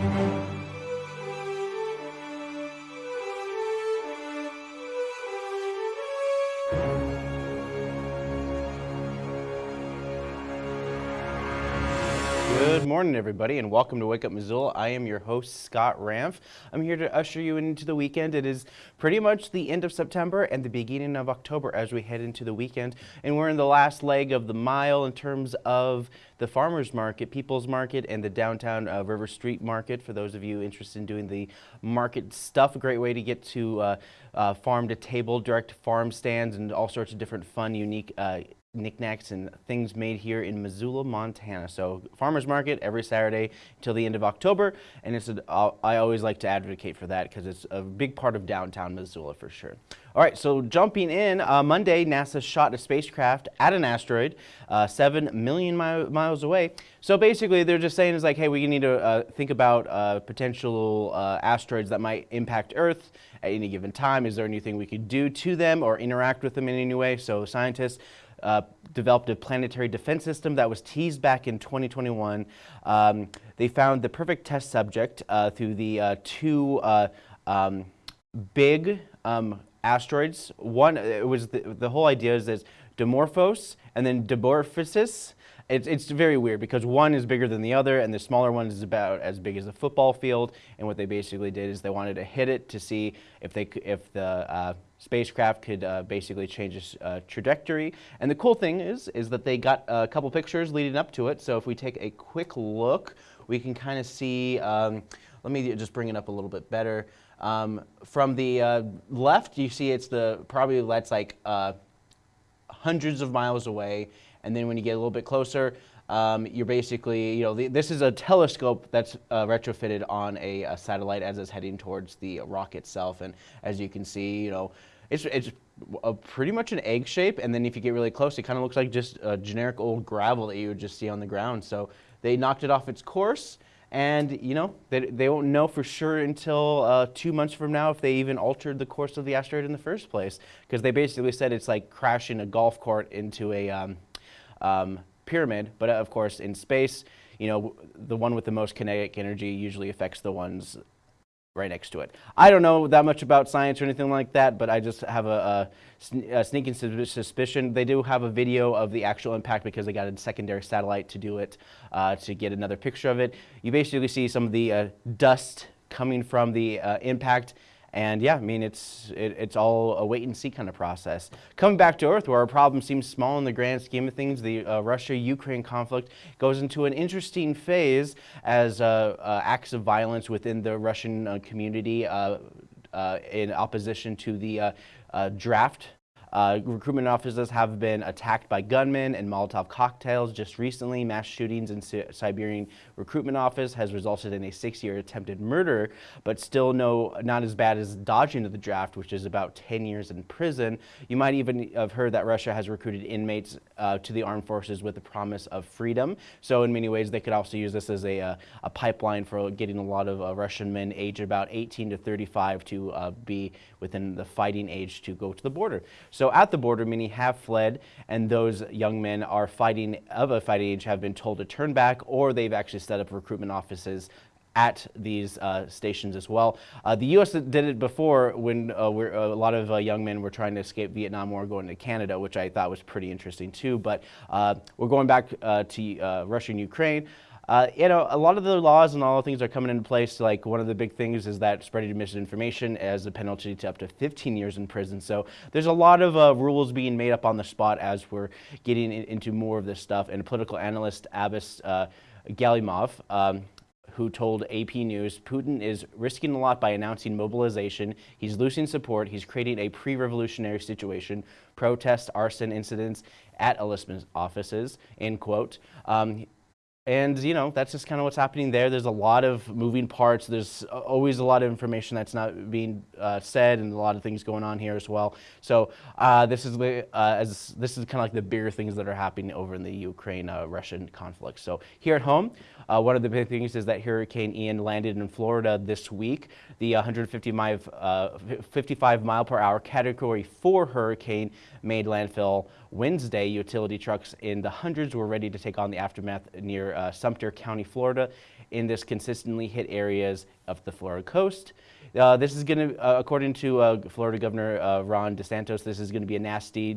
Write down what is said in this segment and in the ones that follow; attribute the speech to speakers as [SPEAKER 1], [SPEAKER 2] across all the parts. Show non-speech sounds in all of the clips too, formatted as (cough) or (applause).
[SPEAKER 1] Good morning, everybody, and welcome to Wake Up Missoula. I am your host, Scott Ramf. I'm here to usher you into the weekend. It is pretty much the end of September and the beginning of October as we head into the weekend. And we're in the last leg of the mile in terms of the farmers market, People's Market, and the downtown uh, River Street Market. For those of you interested in doing the market stuff, a great way to get to uh, uh, farm to table, direct farm stands, and all sorts of different fun, unique uh, knickknacks and things made here in Missoula, Montana. So farmers market every Saturday until the end of October, and it's a, I always like to advocate for that because it's a big part of downtown Missoula for sure. All right, so jumping in, uh, Monday NASA shot a spacecraft at an asteroid uh, seven million mi miles away. So basically, they're just saying is like, hey, we need to uh, think about uh, potential uh, asteroids that might impact Earth at any given time. Is there anything we could do to them or interact with them in any way? So scientists uh, developed a planetary defense system that was teased back in 2021. Um, they found the perfect test subject uh, through the uh, two uh, um, big um, asteroids. One, it was the, the whole idea is this Dimorphos and then Dimorphosis. It's, it's very weird because one is bigger than the other and the smaller one is about as big as a football field. And what they basically did is they wanted to hit it to see if, they, if the uh, spacecraft could uh, basically change its uh, trajectory. And the cool thing is, is that they got a couple pictures leading up to it. So if we take a quick look, we can kind of see, um, let me just bring it up a little bit better. Um, from the uh, left, you see it's the, probably that's like uh, hundreds of miles away. And then when you get a little bit closer, um, you're basically, you know, the, this is a telescope that's uh, retrofitted on a, a, satellite as it's heading towards the rock itself. And as you can see, you know, it's, it's pretty much an egg shape. And then if you get really close, it kind of looks like just a generic old gravel that you would just see on the ground. So they knocked it off its course. And, you know, they, they won't know for sure until uh, two months from now if they even altered the course of the asteroid in the first place. Because they basically said it's like crashing a golf court into a, um, um, pyramid, but of course in space, you know, the one with the most kinetic energy usually affects the ones right next to it. I don't know that much about science or anything like that, but I just have a, a, a, sneaking suspicion. They do have a video of the actual impact because they got a secondary satellite to do it, uh, to get another picture of it. You basically see some of the uh, dust coming from the uh, impact and yeah, I mean, it's, it, it's all a wait and see kind of process. Coming back to Earth, where our problem seems small in the grand scheme of things, the uh, Russia-Ukraine conflict goes into an interesting phase as uh, uh, acts of violence within the Russian uh, community uh, uh, in opposition to the draft uh, recruitment offices have been attacked by gunmen and Molotov cocktails. Just recently, mass shootings in Si Siberian recruitment office has resulted in a six-year attempted murder, but still no, not as bad as dodging of the draft, which is about 10 years in prison. You might even have heard that Russia has recruited inmates uh, to the armed forces with the promise of freedom. So in many ways, they could also use this as a, uh, a pipeline for getting a lot of uh, Russian men aged about 18 to 35 to uh, be within the fighting age to go to the border. So at the border, many have fled, and those young men are fighting of a fighting age have been told to turn back, or they've actually set up recruitment offices at these uh, stations as well. Uh, the U.S. did it before when uh, a lot of uh, young men were trying to escape Vietnam War going to Canada, which I thought was pretty interesting too. But uh, we're going back uh, to Russia and Ukraine. You know, a lot of the laws and all the things are coming into place. Like one of the big things is that spreading misinformation as a penalty to up to 15 years in prison. So there's a lot of rules being made up on the spot as we're getting in, into more of this stuff. And political analyst Abbas Gallyamov, um, who told AP News, Putin is risking a lot by announcing mobilization. He's losing support. He's creating a pre-revolutionary situation, protests, arson incidents at enlistment offices, end quote. Um, and, you know, that's just kind of what's happening there. There's a lot of moving parts. There's always a lot of information that's not being uh, said and a lot of things going on here as well. So uh, this is uh, as this is kind of like the bigger things that are happening over in the Ukraine-Russian uh, conflict. So here at home, uh, one of the big things is that Hurricane Ian landed in Florida this week. The 155 mile, uh, 55 mile per hour Category 4 hurricane made landfill. Wednesday. Utility trucks in the hundreds were ready to take on the aftermath near uh, Sumter County, Florida. in this consistently hit areas of the Florida coast. Uh, this is going to, uh, according to uh, Florida Governor uh, Ron DeSantis, this is going to be a nasty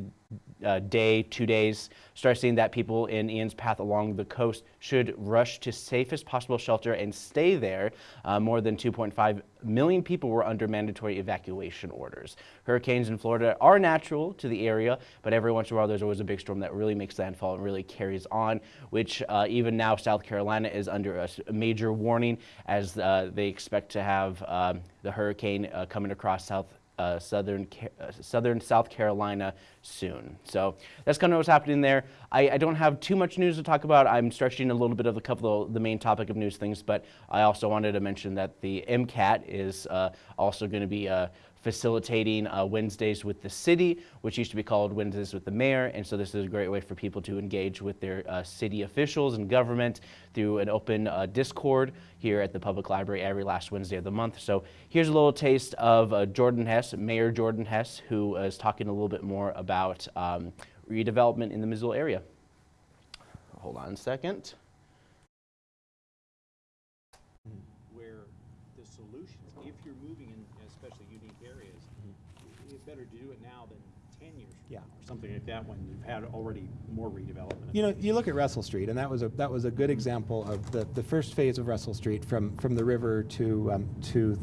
[SPEAKER 1] uh, day, two days, start seeing that people in Ian's path along the coast should rush to safest possible shelter and stay there. Uh, more than 2.5 million people were under mandatory evacuation orders. Hurricanes in Florida are natural to the area, but every once in a while there's always a big storm that really makes landfall and really carries on, which uh, even now South Carolina is under a, major warning as uh, they expect to have um, the hurricane uh, coming across South uh, southern uh, southern South Carolina soon. So that's kind of what's happening there. I, I, don't have too much news to talk about. I'm stretching a little bit of a couple of the main topic of news things, but I also wanted to mention that the MCAT is uh, also going to be uh, facilitating uh, Wednesdays with the city, which used to be called Wednesdays with the mayor. And so this is a great way for people to engage with their uh, city officials and government through an open uh, Discord here at the public library every last Wednesday of the month. So here's a little taste of uh, Jordan Hess, Mayor Jordan Hess, who is talking a little bit more about um, redevelopment in the Missoula area. Hold on a second.
[SPEAKER 2] where the solutions, if you're moving in especially unique areas, it's better to do it now than ten years from
[SPEAKER 3] Yeah.
[SPEAKER 2] now, or something like that, when you've had already more redevelopment.
[SPEAKER 3] You know, you look at Russell Street, and that was a, that was a good example of the, the first phase of Russell Street from, from the river to, um, to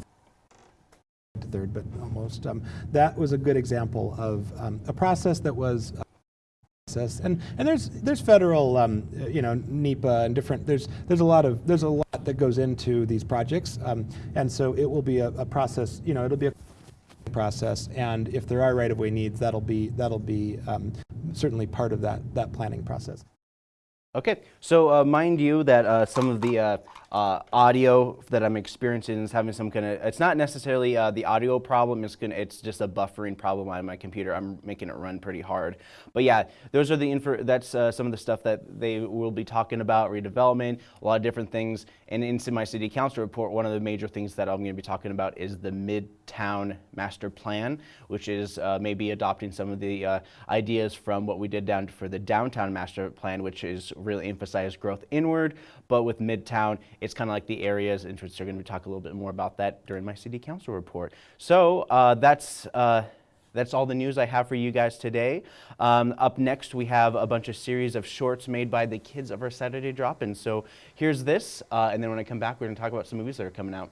[SPEAKER 3] third, but almost. Um, that was a good example of um, a process that was process. And and there's there's federal um, you know NEPA and different there's there's a lot of there's a lot that goes into these projects. Um, and so it will be a, a process. You know, it'll be a process. And if there are right of way needs, that'll be that'll be um, certainly part of that that planning process.
[SPEAKER 1] Okay, so uh, mind you that uh, some of the uh, uh audio that I'm experiencing is having some kind of, it's not necessarily uh, the audio problem, it's, gonna, it's just a buffering problem on my computer. I'm making it run pretty hard. But yeah, those are the info, that's uh, some of the stuff that they will be talking about, redevelopment, a lot of different things. And in my city council report, one of the major things that I'm going to be talking about is the Midtown Master Plan, which is maybe adopting some of the ideas from what we did down for the Downtown Master Plan, which is really emphasize growth inward, but with Midtown, it's kind of like the areas, and they're going to talk a little bit more about that during my city council report. So uh, that's, uh, that's all the news I have for you guys today. Um, up next, we have a bunch of series of shorts made by the kids of our Saturday drop-in. So here's this, uh, and then when I come back, we're going to talk about some movies that are coming out.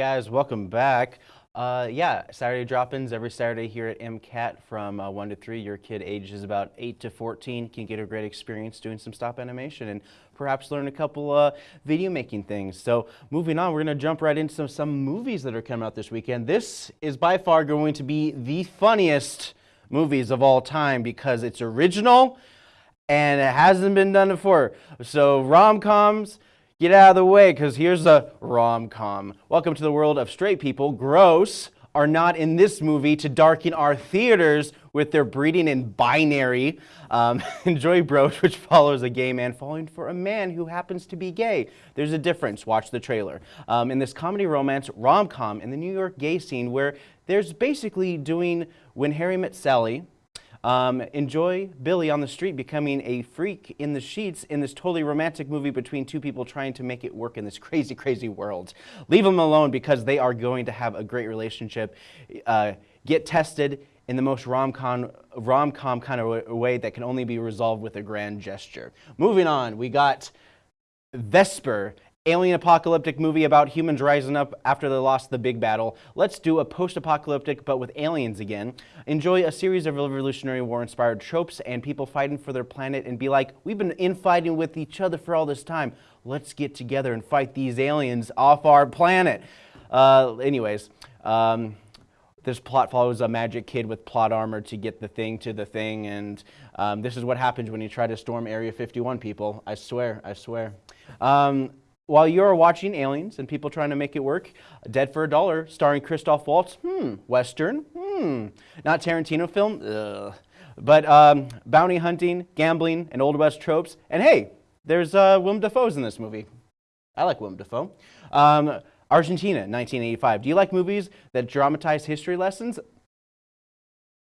[SPEAKER 1] Guys, welcome back. Uh, yeah, Saturday drop-ins every Saturday here at MCAT from uh, 1 to 3. Your kid ages about 8 to 14 can get a great experience doing some stop animation and perhaps learn a couple uh, video making things. So moving on, we're going to jump right into some, some movies that are coming out this weekend. This is by far going to be the funniest movies of all time because it's original and it hasn't been done before. So rom-coms, get out of the way because here's a rom-com. Welcome to the world of straight people. Gross are not in this movie to darken our theaters with their breeding in binary. Um, (laughs) enjoy Bros, which follows a gay man falling for a man who happens to be gay. There's a difference. Watch the trailer. Um, in this comedy romance rom-com in the New York gay scene where there's basically doing When Harry Met Sally, um, enjoy Billy on the street becoming a freak in the sheets in this totally romantic movie between two people trying to make it work in this (laughs) crazy, crazy world. Leave them alone because they are going to have a great relationship. Uh, get tested in the most rom-com rom-com kind of way that can only be resolved with a grand gesture. Moving on, we got Vesper, alien apocalyptic movie about humans rising up after they lost the big battle. Let's do a post-apocalyptic but with aliens again. Enjoy a series of Revolutionary War inspired tropes and people fighting for their planet and be like, we've been infighting with each other for all this time. Let's get together and fight these aliens off our planet. Uh, anyways, um, this plot follows a magic kid with plot armor to get the thing to the thing, and um, this is what happens when you try to storm Area 51, people. I swear, I swear. Um, while you're watching Aliens and people trying to make it work, Dead for a Dollar, starring Christoph Waltz, hmm, Western, hmm, not Tarantino film, ugh. But um, bounty hunting, gambling, and Old West tropes, and hey, there's uh, Willem Dafoe's in this movie. I like Willem Dafoe. Um, Argentina, 1985. Do you like movies that dramatize history lessons?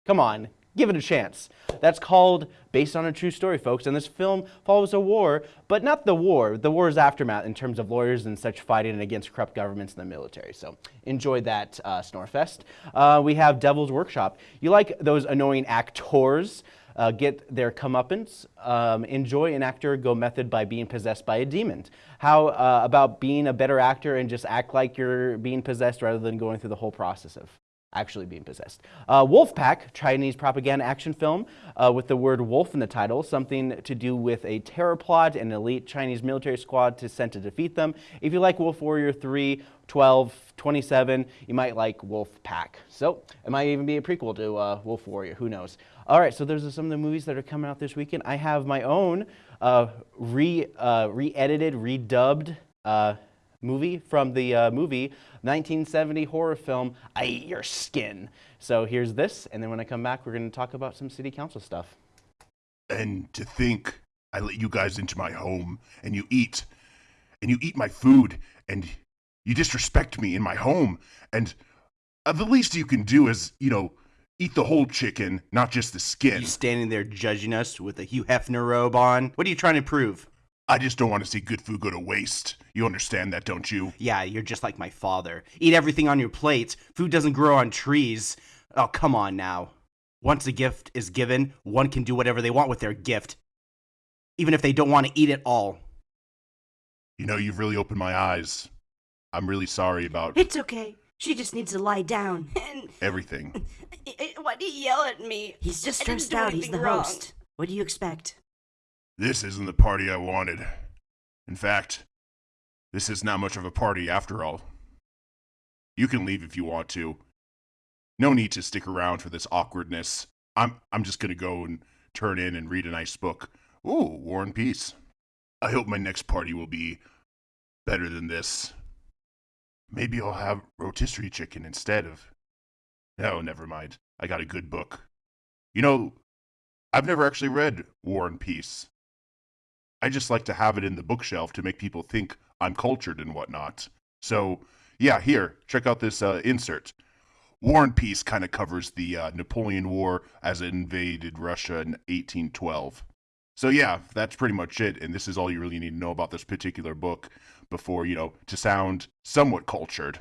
[SPEAKER 1] Come on, give it a chance. That's called Based on a True Story, folks. And this film follows a war, but not the war, the war's aftermath in terms of lawyers and such fighting against corrupt governments and the military. So enjoy that, uh, Snorefest. Uh, we have Devil's Workshop. You like those annoying actors? Uh, get their comeuppance, um, enjoy an actor go method by being possessed by a demon. How uh, about being a better actor and just act like you're being possessed rather than going through the whole process of actually being possessed. Uh, Wolfpack, Chinese propaganda action film uh, with the word wolf in the title, something to do with a terror plot and an elite Chinese military squad to sent to defeat them. If you like Wolf Warrior 3, 12, 27, you might like Wolf Pack. So it might even be a prequel to uh, Wolf Warrior, who knows. All right, so those are some of the movies that are coming out this weekend. I have my own uh, re, uh, re-edited, redubbed uh, movie from the uh, movie 1970 horror film I Eat Your Skin. So here's this, and then when I come back, we're going to talk about some city council stuff.
[SPEAKER 4] And to think I let you guys into my home and you eat and you eat my food and you disrespect me in my home and uh, the least you can do is, you know, eat the whole chicken, not just the skin.
[SPEAKER 1] You standing there judging us with a Hugh Hefner robe on. What are you trying to prove?
[SPEAKER 4] I just don't want to see good food go to waste. You understand that, don't you?
[SPEAKER 1] Yeah, you're just like my father. Eat everything on your plate. Food doesn't grow on trees. Oh, come on now. Once a gift is given, one can do whatever they want with their gift, even if they don't want to eat it all.
[SPEAKER 4] You know, you've really opened my eyes. I'm really sorry about
[SPEAKER 5] It's okay. She just needs to lie down. (laughs)
[SPEAKER 6] And
[SPEAKER 4] everything. (laughs)
[SPEAKER 6] why do you yell at me?
[SPEAKER 5] He's just stressed out. He's the
[SPEAKER 6] wrong.
[SPEAKER 5] host. What do you expect?
[SPEAKER 4] This isn't the party I wanted. In fact, this is not much of a party after all. You can leave if you want to. No need to stick around for this awkwardness. I'm I'm just gonna go and turn in and read a nice book. Ooh, War and Peace. I hope my next party will be better than this. Maybe I'll have rotisserie chicken instead of. No, never mind. I got a good book. You know, I've never actually read War and Peace. I just like to have it in the bookshelf to make people think I'm cultured and whatnot. So, yeah, here, check out this uh, insert. War and Peace kind of covers the uh, Napoleon War as it invaded Russia in 1812. So, yeah, that's pretty much it. And this is all you really need to know about this particular book before, you know, to sound somewhat cultured.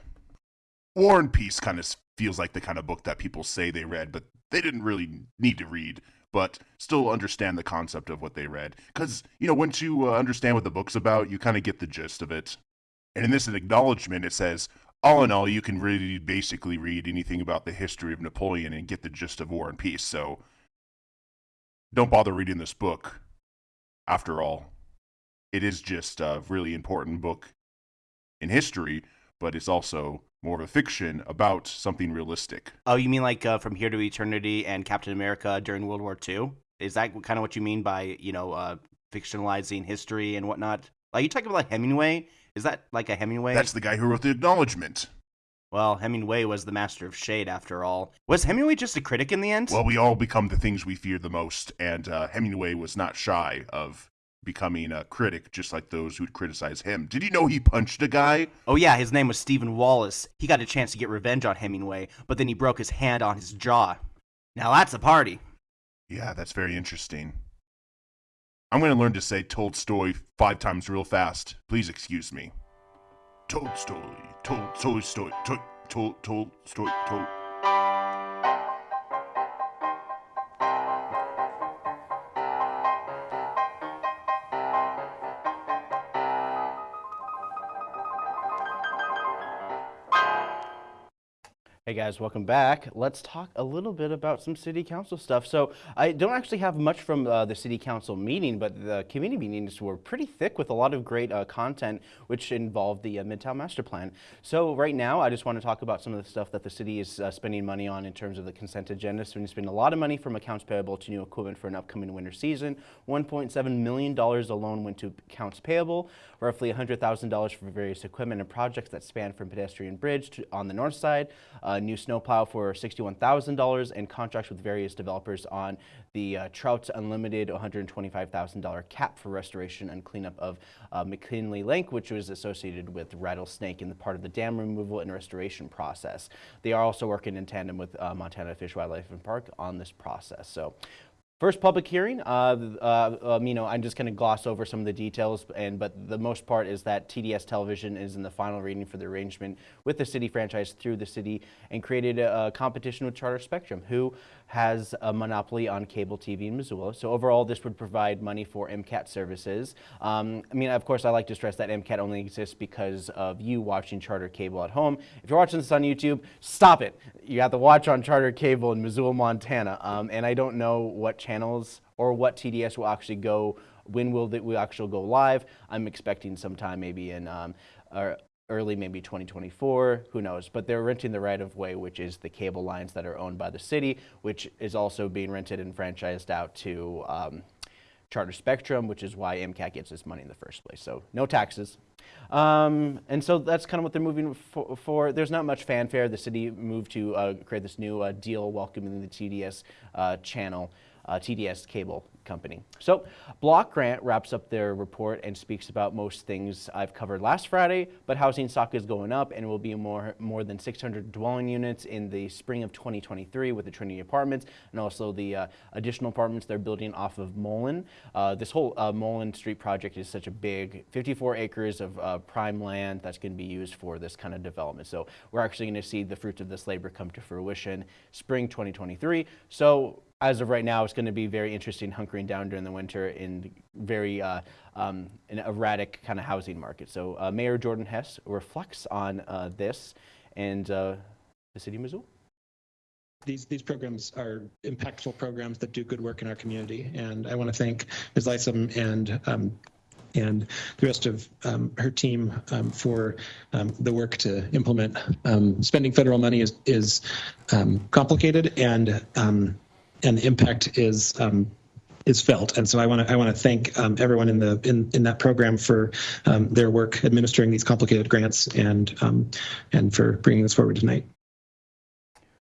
[SPEAKER 4] War and Peace kind of feels like the kind of book that people say they read, but they didn't really need to read, but still understand the concept of what they read. Because, you know, once you uh, understand what the book's about, you kind of get the gist of it. And in this acknowledgement, it says, all in all, you can really basically read anything about the history of Napoleon and get the gist of War and Peace. So don't bother reading this book. After all, it is just a really important book in history, but it's also more of a fiction about something realistic.
[SPEAKER 1] Oh, you mean like uh, From Here to Eternity and Captain America during World War II? Is that kind of what you mean by, you know, uh, fictionalizing history and whatnot? Are you talking about like Hemingway? Is that like a Hemingway?
[SPEAKER 4] That's the guy who wrote the acknowledgement.
[SPEAKER 1] Well, Hemingway was the master of shade after all. Was Hemingway just a critic in the end?
[SPEAKER 4] Well, we all become the things we fear the most, and uh, Hemingway was not shy of becoming a critic, just like those who'd criticize him. Did you know he punched a guy?
[SPEAKER 1] Oh yeah, his name was Stephen Wallace. He got a chance to get revenge on Hemingway, but then he broke his hand on his jaw. Now that's a party.
[SPEAKER 4] Yeah, that's very interesting. I'm going to learn to say told story five times real fast. Please excuse me. Told story, told, told story, told, told,
[SPEAKER 1] Hey guys, welcome back. Let's talk a little bit about some city council stuff. So I don't actually have much from uh, the city council meeting, but the community meetings were pretty thick with a lot of great uh, content, which involved the uh, Midtown Master Plan. So right now, I just want to talk about some of the stuff that the city is uh, spending money on in terms of the consent agenda. So we spend a lot of money from accounts payable to new equipment for an upcoming winter season. $1.7 million alone went to accounts payable, roughly $100,000 for various equipment and projects that span from pedestrian bridge to, on the north side, a new snowplow for $61,000, and contracts with various developers on the uh, Trout Unlimited $125,000 cap for restoration and cleanup of uh, McKinley Lake, which was associated with rattlesnake in the part of the dam removal and restoration process. They are also working in tandem with uh, Montana Fish, Wildlife and Park on this process. So First public hearing, uh, uh, um, you know, I'm just going to gloss over some of the details, and but the most part is that TDS Television is in the final reading for the arrangement with the city franchise through the city and created a, a competition with Charter Spectrum, who has a monopoly on cable TV in Missoula. So overall, this would provide money for MCAT services. Um, I mean, of course, I like to stress that MCAT only exists because of you watching Charter Cable at home. If you're watching this on YouTube, stop it. You have to watch on Charter Cable in Missoula, Montana. Um, and I don't know what channels or what TDS will actually go, when will it will actually go live. I'm expecting sometime maybe in um, or early maybe 2024, who knows. But they're renting the right of way, which is the cable lines that are owned by the city, which is also being rented and franchised out to um, Charter Spectrum, which is why MCAT gets this money in the first place. So no taxes. Um, and so that's kind of what they're moving for, for. There's not much fanfare. The city moved to uh, create this new uh, deal welcoming the TDS uh, channel, uh, TDS cable company. So Block Grant wraps up their report and speaks about most things I've covered last Friday, but housing stock is going up and will be more, more than 600 dwelling units in the spring of 2023 with the Trinity Apartments and also the uh, additional apartments they're building off of Mullan. Uh, this whole uh, Mullan Street project is such a big 54 acres of uh, prime land that's going to be used for this kind of development. So we're actually going to see the fruits of this labor come to fruition spring 2023. So as of right now, it's going to be very interesting hunkering down during the winter in very uh, um, an erratic kind of housing market. So uh, Mayor Jordan Hess reflects on uh, this and uh, the city of Missoula.
[SPEAKER 7] These, these programs are impactful programs that do good work in our community. And I want to thank Ms. Lysom and um, and the rest of um, her team um, for um, the work to implement. Um, spending federal money is, is um, complicated and um, and the impact is um, is felt. And so I want to I want to thank um, everyone in the in, in that program for um, their work administering these complicated grants and um, and for bringing this forward tonight.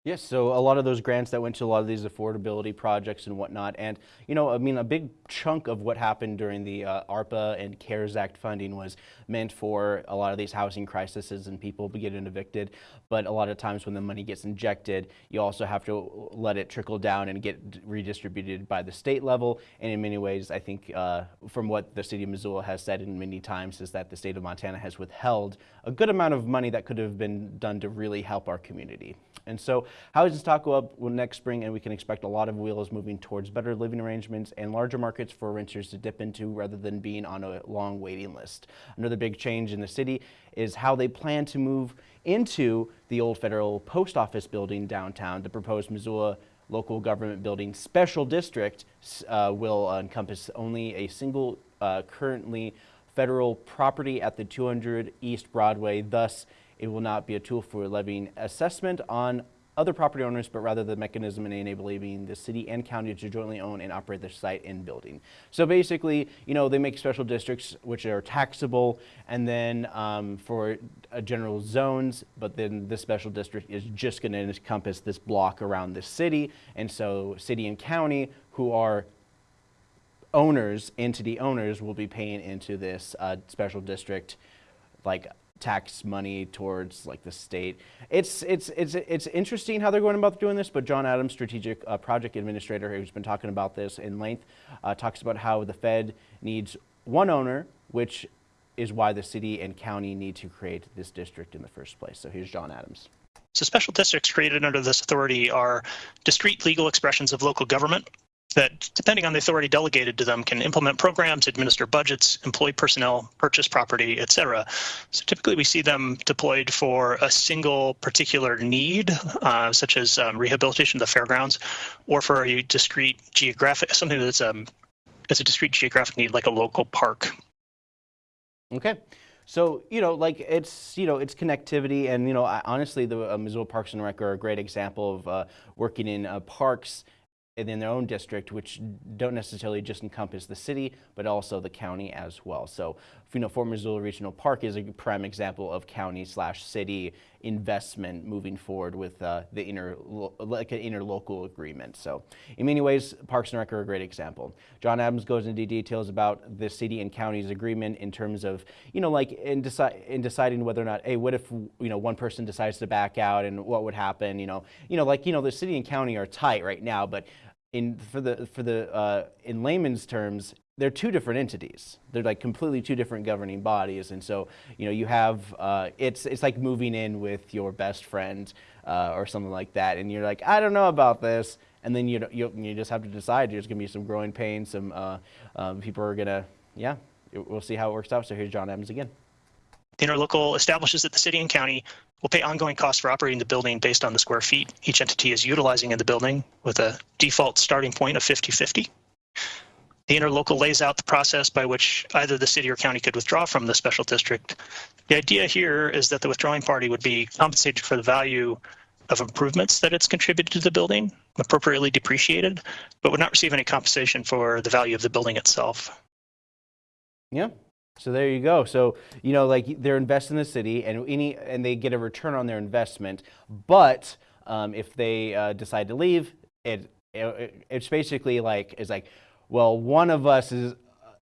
[SPEAKER 1] Yes, so a lot of those grants that went to a lot of these affordability projects and whatnot. And, you know, I mean, a big chunk of what happened during the uh, ARPA and CARES Act funding was meant for a lot of these housing crises and people getting evicted. But a lot of times when the money gets injected, you also have to let it trickle down and get redistributed by the state level. And in many ways, I think uh, from what the city of Missoula has said in many times is that the state of Montana has withheld a good amount of money that could have been done to really help our community. And so housing stock go up next spring and we can expect a lot of wheels moving towards better living arrangements and larger markets for renters to dip into rather than being on a long waiting list. Another big change in the city is how they plan to move into the old federal post office building downtown. The proposed Missoula local government building special district uh, will encompass only a single uh, currently federal property at the 200 East Broadway. Thus, it will not be a tool for levying assessment on other property owners, but rather the mechanism in enabling the city and county to jointly own and operate the site and building. So basically, you know, they make special districts which are taxable, and then um, for uh, general zones, but then this special district is just going to encompass this block around the city, and so city and county who are owners, entity owners, will be paying into this uh, special district like tax money towards like the state. It's it's it's it's interesting how they're going about doing this. But John Adams, strategic uh, project administrator, who's been talking about this in length, uh, talks about how the Fed needs one owner, which is why the city and county need to create this district in the first place. So here's John Adams.
[SPEAKER 8] So special districts created under this authority are discrete legal expressions of local government that, depending on the authority delegated to them, can implement programs, administer budgets, employ personnel, purchase property, etc. So typically we see them deployed for a single particular need, uh, such as um, rehabilitation of the fairgrounds, or for a discrete geographic, something that's um, that's a discrete geographic need, like a local park.
[SPEAKER 1] Okay. So, you know, like it's, you know, it's connectivity and, you know, I, honestly, the uh, Missoula Parks and Rec are a great example of uh, working in uh, parks in their own district, which don't necessarily just encompass the city, but also the county as well. So, you know, Fort Missoula Regional Park is a prime example of county slash city investment moving forward with uh, the inner, like an interlocal agreement. So, in many ways, Parks and Rec are a great example. John Adams goes into details about the city and county's agreement in terms of, you know, like in, deci in deciding whether or not, hey, what if, you know, one person decides to back out and what would happen, you know, you know, like, you know, the city and county are tight right now, but in for the for the uh, in layman's terms, they're two different entities. They're like completely two different governing bodies, and so you know you have uh, it's it's like moving in with your best friend uh, or something like that, and you're like, I don't know about this, and then you you you just have to decide. There's gonna be some growing pains. Some uh, um, people are gonna yeah. We'll see how it works out. So here's John Adams again.
[SPEAKER 8] The interlocal establishes that the city and county will pay ongoing costs for operating the building based on the square feet each entity is utilizing in the building with a default starting point of 50-50. The interlocal lays out the process by which either the city or county could withdraw from the special district. The idea here is that the withdrawing party would be compensated for the value of improvements that it's contributed to the building, appropriately depreciated, but would not receive any compensation for the value of the building itself.
[SPEAKER 1] Yeah, so there you go. So, you know, like they're investing in the city and any, and they get a return on their investment. But um, if they uh, decide to leave, it, it, it's basically like, it's like, well, one of us is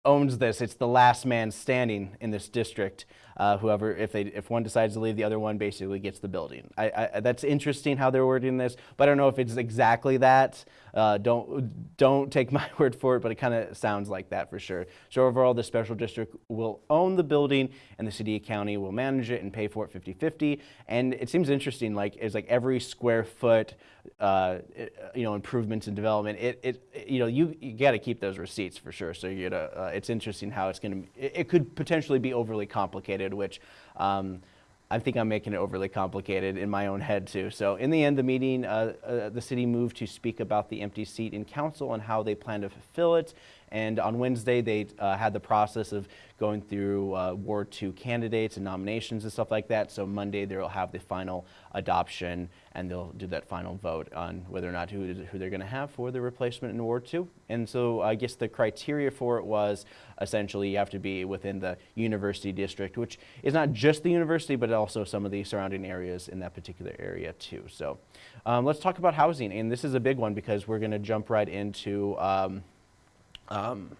[SPEAKER 1] owns this. It's the last man standing in this district. Uh, whoever, if they, if one decides to leave, the other one basically gets the building. I, I, that's interesting how they're wording this, but I don't know if it's exactly that. Uh, don't don't take (laughs) my word for it, but it kind of sounds like that for sure. So overall, the special district will own the building, and the city and county will manage it and pay for it 50-50. And it seems interesting. Like it's like every square foot, uh, you know, improvements and development. It, it you know you you got to keep those receipts for sure. So you gotta. Uh, it's interesting how it's going to. It, it could potentially be overly complicated, which. Um, I think I'm making it overly complicated in my own head too. So in the end, the meeting, uh, uh, the city moved to speak about the empty seat in council and how they plan to fulfill it. And on Wednesday, they uh, had the process of going through uh, Ward 2 candidates and nominations and stuff like that. So Monday, they'll have the final adoption and they'll do that final vote on whether or not who, who they're going to have for the replacement in Ward 2. And so I guess the criteria for it was essentially you have to be within the university district, which is not just the university, but also some of the surrounding areas in that particular area too. So um, let's talk about housing. And this is a big one because we're going to jump right into um, um,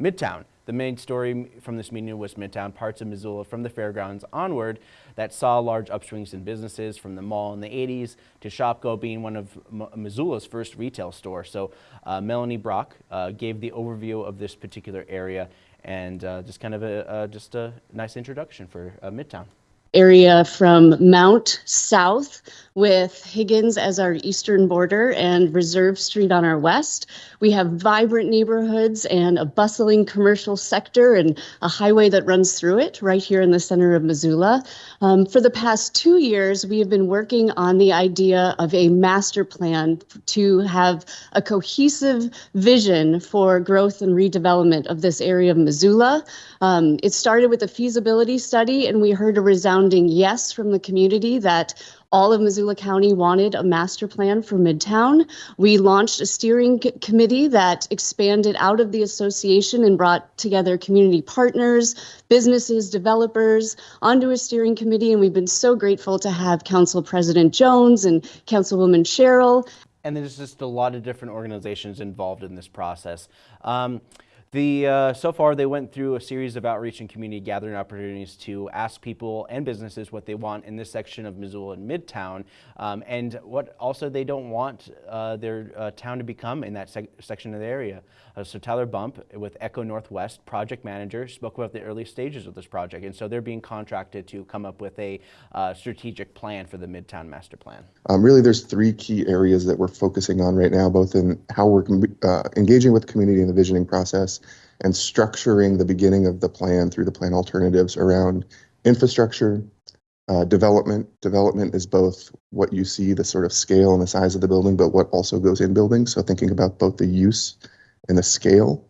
[SPEAKER 1] Midtown. The main story from this meeting was Midtown, parts of Missoula from the fairgrounds onward that saw large upswings in businesses from the mall in the 80s to Shopko being one of M Missoula's first retail stores. So uh, Melanie Brock uh, gave the overview of this particular area and uh, just kind of a, just a nice introduction for uh, Midtown
[SPEAKER 9] area from Mount south with Higgins as our eastern border and Reserve Street on our west. We have vibrant neighborhoods and a bustling commercial sector and a highway that runs through it right here in the center of Missoula. Um, for the past two years, we have been working on the idea of a master plan to have a cohesive vision for growth and redevelopment of this area of Missoula. Um, it started with a feasibility study, and we heard a resounding yes from the community that all of Missoula County wanted a master plan for Midtown. We launched a steering committee that expanded out of the association and brought together community partners, businesses, developers onto a steering committee. And we've been so grateful to have Council President Jones and Councilwoman Cheryl.
[SPEAKER 1] And there's just a lot of different organizations involved in this process. Um, the, uh, so far, they went through a series of outreach and community gathering opportunities to ask people and businesses what they want in this section of Missoula and Midtown, um, and what also they don't want uh, their uh, town to become in that sec section of the area. Uh, so Tyler Bump with ECONorthwest, project manager, spoke about the early stages of this project, and so they're being contracted to come up with a uh, strategic plan for the Midtown Master Plan.
[SPEAKER 10] Um, really, there's three key areas that we're focusing on right now, both in how we're uh, engaging with the community in the visioning process and structuring the beginning of the plan through the plan alternatives around infrastructure, uh, development. Development is both what you see, the sort of scale and the size of the building, but what also goes in buildings. So thinking about both the use and the scale.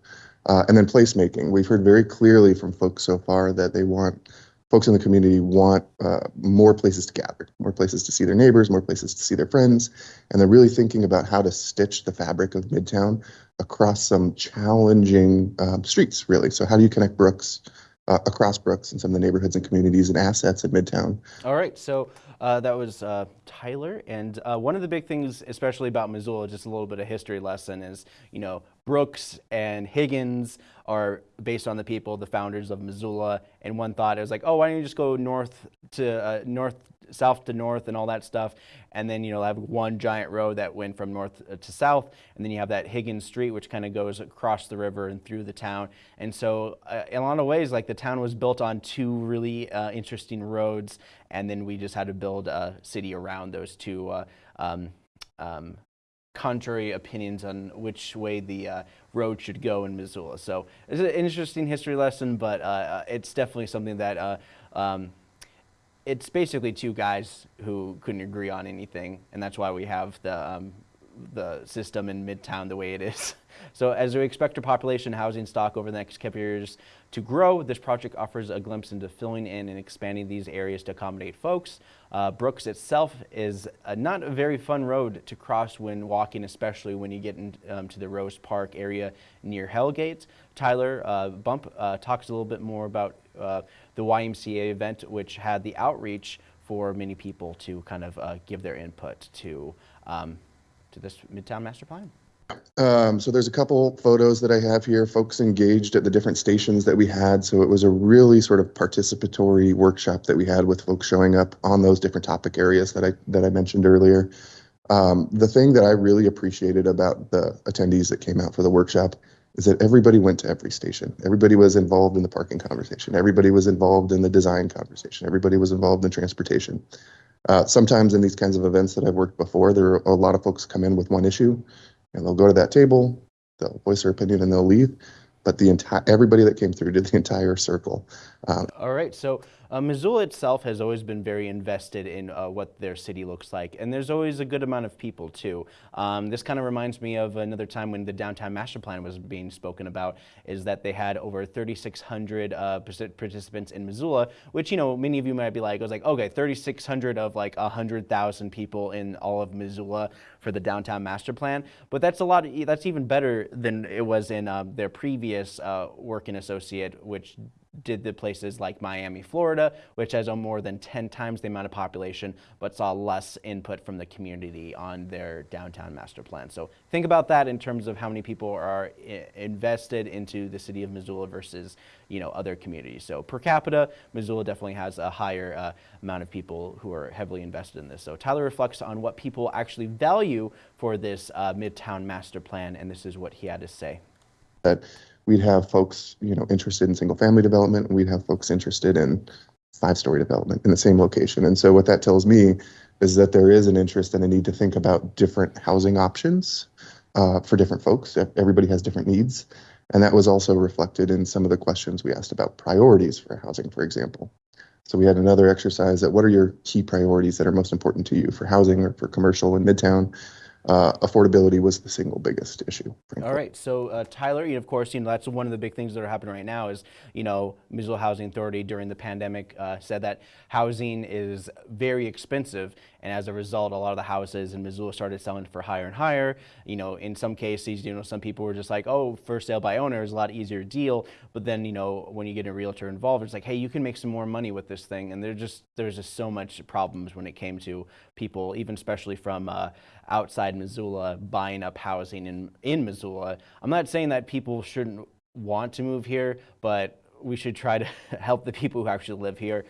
[SPEAKER 10] Uh, and then placemaking. We've heard very clearly from folks so far that they want folks in the community want uh, more places to gather, more places to see their neighbors, more places to see their friends, and they're really thinking about how to stitch the fabric of Midtown across some challenging um, streets, really. So how do you connect Brooks uh, across Brooks and some of the neighborhoods and communities and assets in Midtown?
[SPEAKER 1] All right, so uh, that was uh, Tyler, and uh, one of the big things, especially about Missoula, just a little bit of history lesson, is you know Brooks and Higgins are based on the people, the founders of Missoula, and one thought was like, oh, why don't you just go north to uh, north, south to north, and all that stuff, and then you know have one giant road that went from north uh, to south, and then you have that Higgins Street, which kind of goes across the river and through the town, and so uh, in a lot of ways, like the town was built on two really uh, interesting roads, and then we just had to build a city around those two. Uh, um, um, contrary opinions on which way the uh, road should go in Missoula. So it's an interesting history lesson, but uh, uh, it's definitely something that uh, um, it's basically two guys who couldn't agree on anything, and that's why we have the um, the system in Midtown the way it is. (laughs) So as we expect our population housing stock over the next couple years to grow, this project offers a glimpse into filling in and expanding these areas to accommodate folks. Uh, Brooks itself is a, not a very fun road to cross when walking, especially when you get into um, the Rose Park area near Hellgate. Tyler uh, Bump uh, talks a little bit more about uh, the YMCA event, which had the outreach for many people to kind of uh, give their input to, um, to this Midtown Master Plan.
[SPEAKER 10] Um, so there's a couple photos that I have here, folks engaged at the different stations that we had. So it was a really sort of participatory workshop that we had with folks showing up on those different topic areas that I that I mentioned earlier. Um, the thing that I really appreciated about the attendees that came out for the workshop is that everybody went to every station. Everybody was involved in the parking conversation. Everybody was involved in the design conversation. Everybody was involved in transportation. Uh, sometimes in these kinds of events that I've worked before, there are a lot of folks come in with one issue and they'll go to that table, they'll voice their opinion and they'll leave. But the entire everybody that came through did the entire circle. Um,
[SPEAKER 1] All right, so uh, Missoula itself has always been very invested in uh, what their city looks like, and there's always a good amount of people too. Um, this kind of reminds me of another time when the downtown master plan was being spoken about, is that they had over 3,600 uh, participants in Missoula, which you know many of you might be like, I was like, okay, 3,600 of like 100,000 people in all of Missoula for the downtown master plan, but that's a lot. That's even better than it was in um, their previous uh, working associate, which did the places like Miami, Florida, which has a more than 10 times the amount of population, but saw less input from the community on their downtown master plan. So think about that in terms of how many people are invested into the city of Missoula versus you know other communities. So per capita, Missoula definitely has a higher uh, amount of people who are heavily invested in this. So Tyler reflects on what people actually value for this uh, Midtown master plan, and this is what he had to say.
[SPEAKER 10] We'd have folks, you know, interested in single family development and we'd have folks interested in five story development in the same location. And so what that tells me is that there is an interest and a need to think about different housing options uh, for different folks. Everybody has different needs. And that was also reflected in some of the questions we asked about priorities for housing, for example. So we had another exercise that what are your key priorities that are most important to you for housing or for commercial in Midtown? Uh, affordability was the single biggest issue. frankly.
[SPEAKER 1] All right, so uh, Tyler, you know, of course, you know that's one of the big things that are happening right now is, you know, Missoula Housing Authority during the pandemic uh, said that housing is very expensive, and as a result, a lot of the houses in Missoula started selling for higher and higher. You know, in some cases, you know, some people were just like, oh, for sale by owner is a lot easier deal, but then, you know, when you get a realtor involved, it's like, hey, you can make some more money with this thing, and there's just there's just so much problems when it came to people, even especially from uh, outside Missoula buying up housing in, in Missoula. I'm not saying that people shouldn't want to move here, but we should try to (laughs) help the people who actually live here.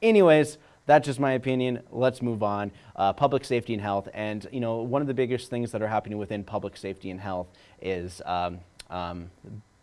[SPEAKER 1] Anyways, that's just my opinion. Let's move on. Uh, public safety and health. And, you know, one of the biggest things that are happening within public safety and health is um, um,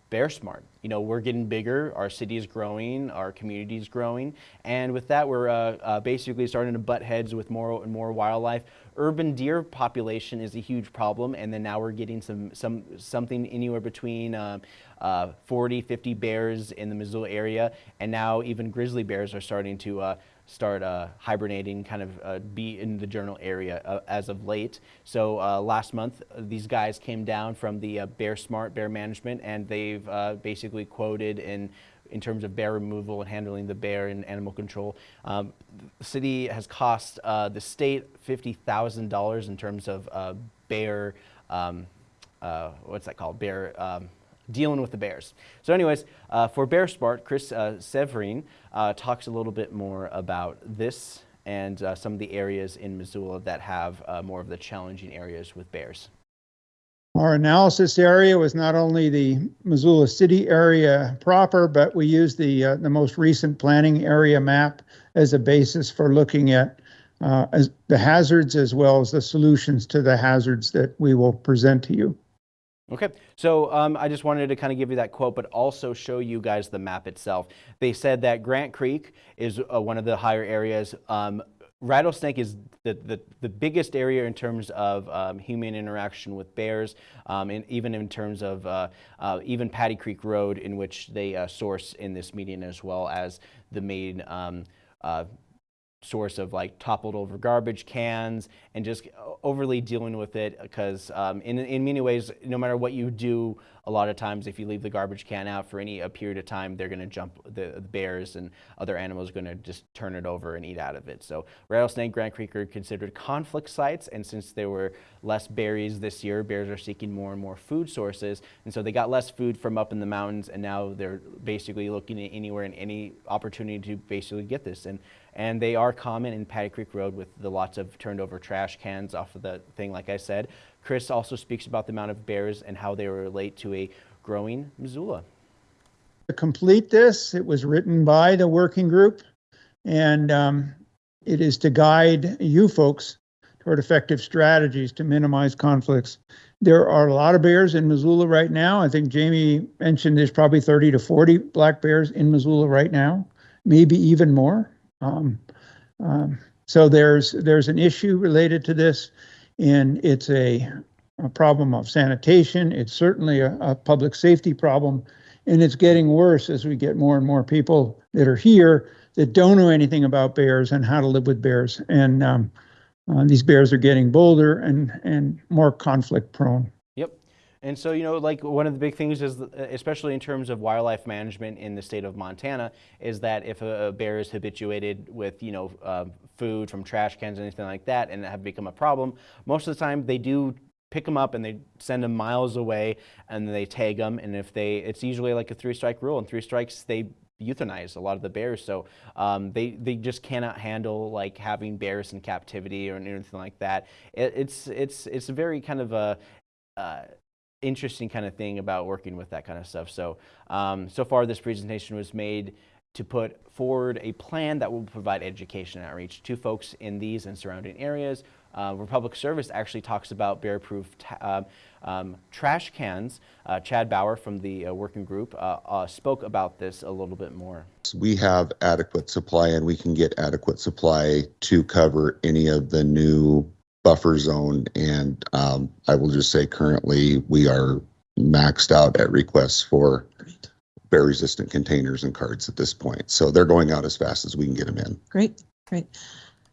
[SPEAKER 1] Bear Smart. You know, we're getting bigger, our city is growing, our community is growing, and with that, we're uh, uh, basically starting to butt heads with more and more wildlife. Urban deer population is a huge problem, and then now we're getting some some something anywhere between uh, uh, 40, 50 bears in the Missoula area, and now even grizzly bears are starting to uh, start uh, hibernating, kind of uh, be in the journal area uh, as of late. So uh, last month, these guys came down from the uh, Bear Smart Bear Management, and they've uh, basically quoted in in terms of bear removal and handling the bear and animal control. Um, the city has cost the state fifty thousand dollars in terms of bear. Um, what's that called? Bear. Um, dealing with the bears. So, anyways, uh, for Bear Smart, Chris uh, Servheen uh, talks a little bit more about this and uh, some of the areas in Missoula that have uh, more of the challenging areas with bears.
[SPEAKER 11] Our analysis area was not only the Missoula City area proper, but we used the, uh, the most recent planning area map as a basis for looking at the hazards as well as the solutions to the hazards that we will present to you.
[SPEAKER 1] Okay, so um, I just wanted to kind of give you that quote, but also show you guys the map itself. They said that Grant Creek is uh, one of the higher areas. Um, Rattlesnake is the, the, the biggest area in terms of um, human interaction with bears, um, and even in terms of uh, uh, even Pattee Creek Road, in which they uh, source in this median, as well as the main um, uh, source of like toppled over garbage cans and just overly dealing with it because um, in, in many ways no matter what you do a lot of times if you leave the garbage can out for any a period of time they're going to jump the, the bears and other animals are going to just turn it over and eat out of it. So rattlesnake Grant Creek are considered conflict sites and since there were less berries this year bears are seeking more and more food sources and so they got less food from up in the mountains and now they're basically looking at anywhere and any opportunity to basically get this. And and they are common in Pattee Creek Road with the lots of turned over trash cans off of the thing, like I said. Chris also speaks about the amount of bears and how they relate to a growing Missoula.
[SPEAKER 11] To complete this, it was written by the working group, and um, it is to guide you folks toward effective strategies to minimize conflicts. There are a lot of bears in Missoula right now. I think Jamie mentioned there's probably 30 to 40 black bears in Missoula right now, maybe even more. Um, um, so there's there's an issue related to this, and it's a, a problem of sanitation. It's certainly a, a public safety problem, and it's getting worse as we get more and more people that are here that don't know anything about bears and how to live with bears. And um, uh, these bears are getting bolder and and more conflict prone.
[SPEAKER 1] And so, you know, like one of the big things is, especially in terms of wildlife management in the state of Montana, is that if a, a bear is habituated with, you know, uh, food from trash cans, or anything like that, and have become a problem, most of the time they do pick them up and they send them miles away and they tag them. And if they, it's usually like a three strike rule and three strikes, they euthanize a lot of the bears. So um, they, they just cannot handle like having bears in captivity or anything like that. It, it's, it's, it's very kind of a, uh, interesting kind of thing about working with that kind of stuff. So, um, so far this presentation was made to put forward a plan that will provide education outreach to folks in these and surrounding areas. Uh, Republic Service actually talks about bear-proof uh, um, trash cans. Uh, Chad Bauer from the uh, working group uh, uh, spoke about this a little bit more.
[SPEAKER 12] We have adequate supply and we can get adequate supply to cover any of the new buffer zone. And um, I will just say currently we are maxed out at requests for bear resistant containers and cards at this point. So they're going out as fast as we can get them in.
[SPEAKER 13] Great, great.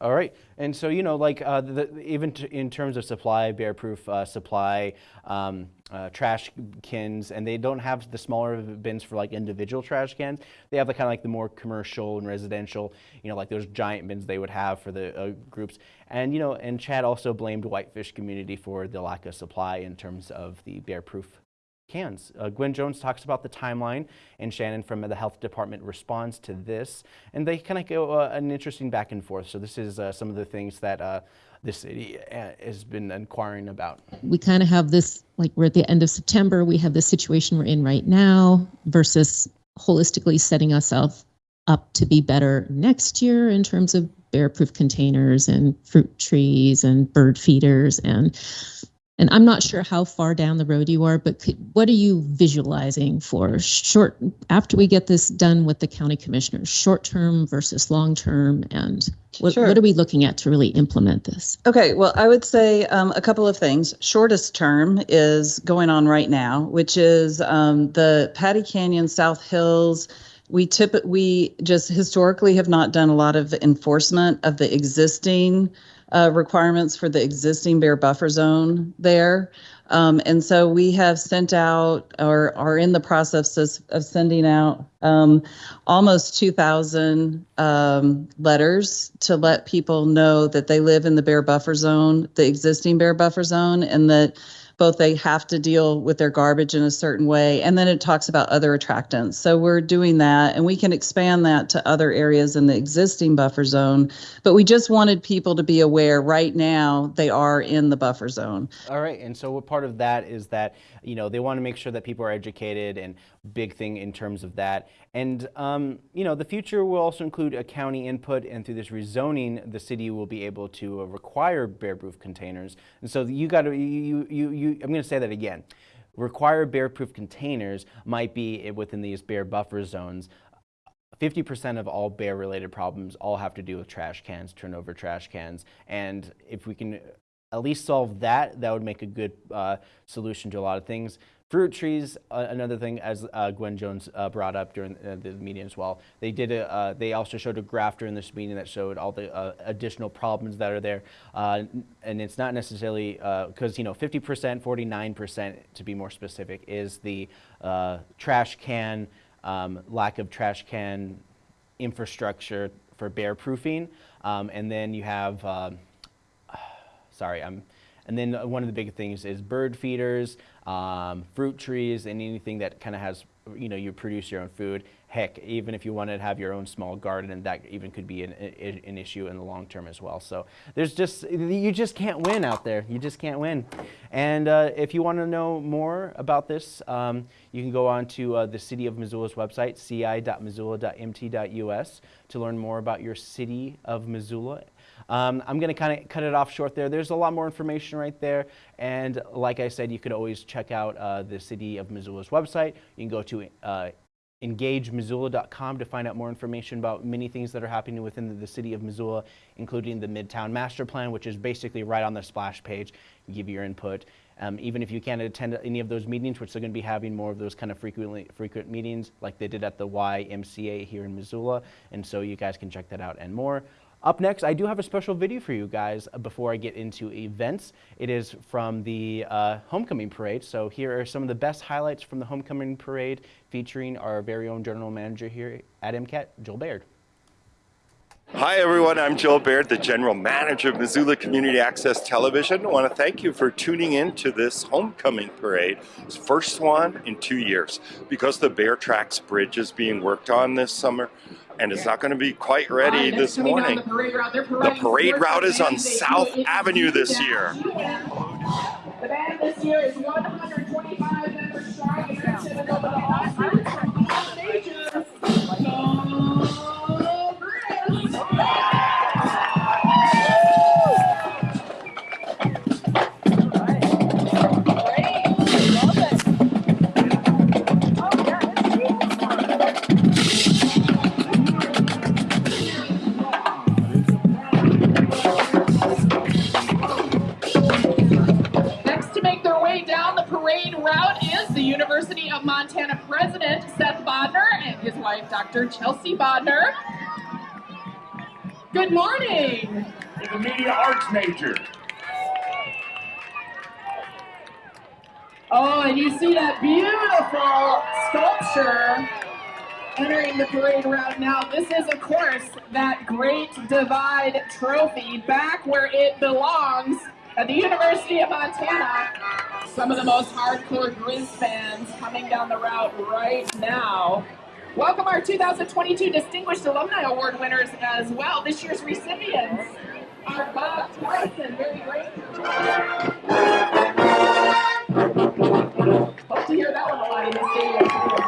[SPEAKER 1] All right, and so you know, like uh, the, even in terms of supply, bear-proof uh, supply, um, uh, trash cans, and they don't have the smaller bins for like individual trash cans. They have the kind of like the more commercial and residential, you know, like those giant bins they would have for the uh, groups. And you know, and Chad also blamed Whitefish community for the lack of supply in terms of the bear-proof cans. Uh, Gwen Jones talks about the timeline, and Shannon from the health department responds to this, and they kind of go uh, an interesting back and forth. So this is uh, some of the things that uh, the city uh, has been inquiring about.
[SPEAKER 13] We kind of have this, like we're at the end of September, we have the situation we're in right now versus holistically setting ourselves up to be better next year in terms of bear-proof containers and fruit trees and bird feeders and and I'm not sure how far down the road you are, but could, what are you visualizing for short after we get this done with the county commissioners, short term versus long term, and what,
[SPEAKER 14] Sure.
[SPEAKER 13] what are we looking at to really implement this?
[SPEAKER 14] Okay, well, I would say um, a couple of things. Shortest term is going on right now, which is um, the Pattee Canyon South Hills. We tip we just historically have not done a lot of enforcement of the existing uh, requirements for the existing bear buffer zone there. Um, and so we have sent out or are in the process of, sending out um, almost 2,000 um, letters to let people know that they live in the bear buffer zone, the existing bear buffer zone, and that both they have to deal with their garbage in a certain way and then it talks about other attractants. So we're doing that and we can expand that to other areas in the existing buffer zone but we just wanted people to be aware right now they are in the buffer zone.
[SPEAKER 1] All right, and so what part of that is that you know they want to make sure that people are educated, and big thing in terms of that. And um, you know the future will also include a county input, and through this rezoning, the city will be able to uh, require bear-proof containers. And so you got to you you you. I'm going to say that again. Require bear-proof containers might be within these bear buffer zones. 50% of all bear related problems all have to do with trash cans, turnover trash cans. And if we can at least solve that, that would make a good uh, solution to a lot of things. Fruit trees, uh, another thing, as uh, Gwen Jones uh, brought up during uh, the meeting as well. They did a, uh, they also showed a graph during this meeting that showed all the uh, additional problems that are there, and it's not necessarily because you know 50%, 49% to be more specific is the trash can, um, lack of trash can infrastructure for bear proofing, um, and then you have. um (sighs) sorry, I'm, and then one of the big things is bird feeders, um, fruit trees, and anything that kind of has you know, you produce your own food. Heck, even if you wanted to have your own small garden, and that even could be an, an, an issue in the long term as well. So there's just, you just can't win out there. You just can't win. And uh, if you want to know more about this, um, you can go on to uh, the City of Missoula's website, ci.missoula.mt.us, to learn more about your City of Missoula. Um, I'm going to kind of cut it off short there. There's a lot more information right there. And like I said, you could always check out uh, the City of Missoula's website. You can go to uh, engagemissoula.com to find out more information about many things that are happening within the, city of Missoula, including the Midtown Master Plan, which is basically right on the splash page. Give your input. Um, even if you can't attend any of those meetings, which they're going to be having more of those kind of frequently frequent meetings like they did at the YMCA here in Missoula. And so you guys can check that out and more. Up next, I do have a special video for you guys before I get into events. It is from the uh, Homecoming Parade. So here are some of the best highlights from the Homecoming Parade featuring our very own general manager here at MCAT, Joel Baird.
[SPEAKER 15] Hi everyone, I'm Joel Baird, the General Manager of Missoula Community Access Television. I want to thank you for tuning in to this homecoming parade. It's first one in two years. Because the Bear Tracks Bridge is being worked on this summer, and it's not going to be quite ready this
[SPEAKER 16] next coming down
[SPEAKER 15] morning.
[SPEAKER 16] The parade route,
[SPEAKER 15] The parade route is on South Avenue this year.
[SPEAKER 16] The band this year is 125 members strong Dr. Chelsea Bodner. Good morning.
[SPEAKER 17] He's a media arts major.
[SPEAKER 16] Oh, and you see that beautiful sculpture entering the parade route now. This is, of course, that Great Divide Trophy back where it belongs at the University of Montana. Some of the most hardcore Grizz fans coming down the route right now. Welcome our 2022 Distinguished Alumni Award winners as well. This year's recipients are Bob Tyson, very grateful. Hope to hear that one a lot in the stadium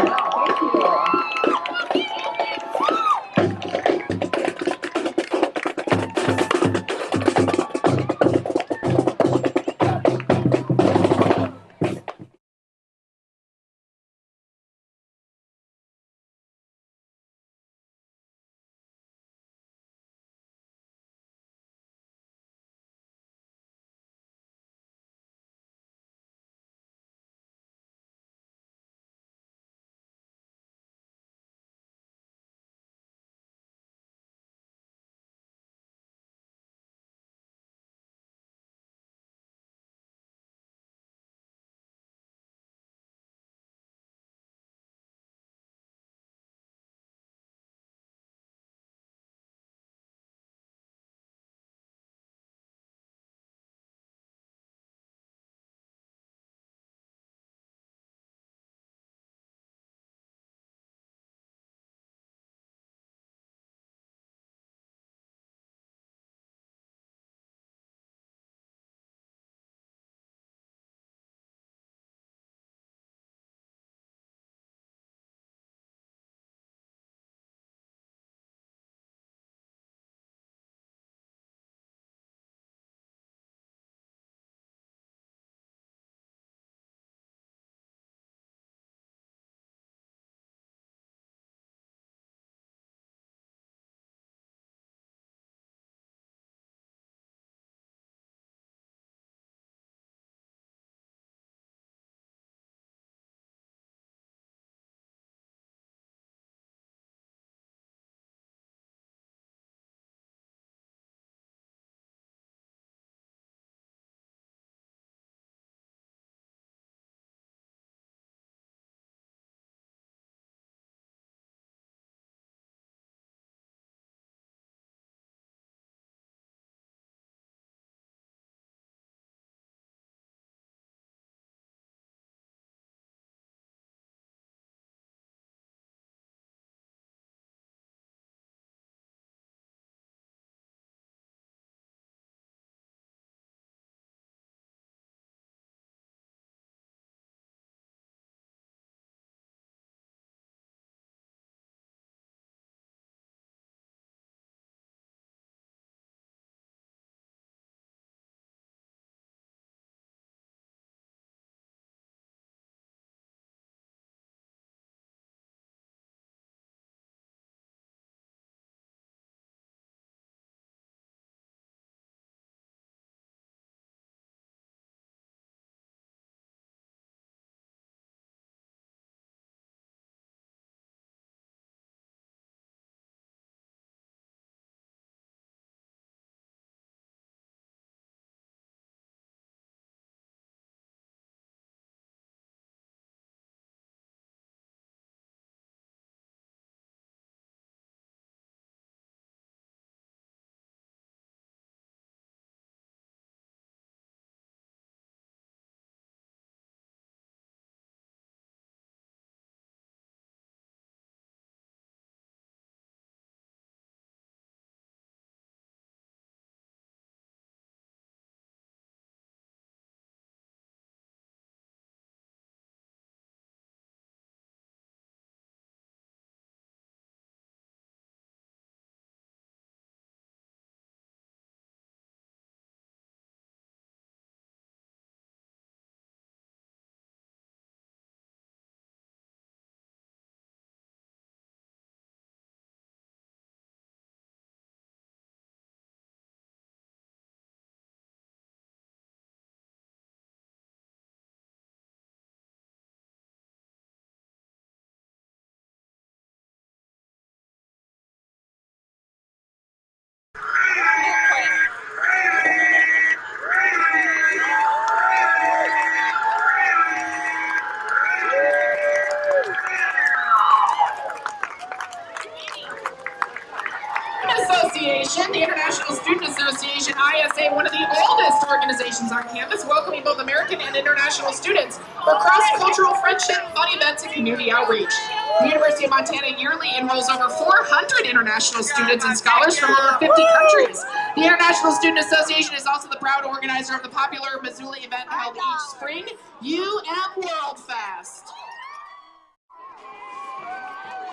[SPEAKER 16] organizations on campus, welcoming both American and international students for cross-cultural friendship, fun events, and community outreach. The University of Montana yearly enrolls over 400 international students and scholars from over 50 countries. The International Student Association is also the proud organizer of the popular Missoula event held each spring, UM World Fest.